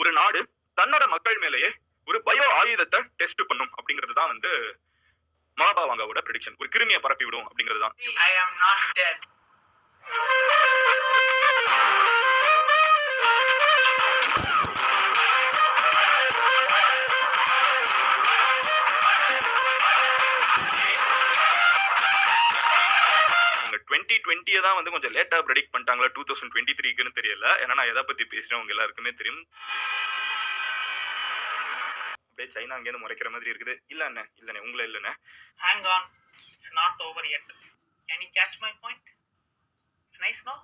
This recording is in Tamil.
ஒரு நாடு தன்னோட மக்கள் மேலேயே ஒரு பயோ ஆயுதத்தை டெஸ்ட் பண்ணும் அப்படிங்கிறது தான் வந்து மகாபாவாங்காவோட ப்ரெடிக்ஷன் ஒரு கிருமியை பரப்பி விடும் அப்படிங்கிறது தான். I டுவெண்ட்டி டுவெண்ட்டியை தான் வந்து கொஞ்சம் லேட்டாக ப்ரெடிக்ட் பண்ணிட்டாங்களா டூ தௌசண்ட் டுவெண்ட்டி த்ரீக்குன்னு தெரியல. ஏன்னா நான் எதை பற்றி பேசுகிறேன் உங்க எல்லாருக்குமே தெரியும். அப்படியே சைனா அங்கேருந்து முறைக்கிற மாதிரி இருக்குது. இல்லை அண்ணே இல்லைண்ணே உங்களை இல்லைண்ணே hang on it's not over yet any catch my point it's nice no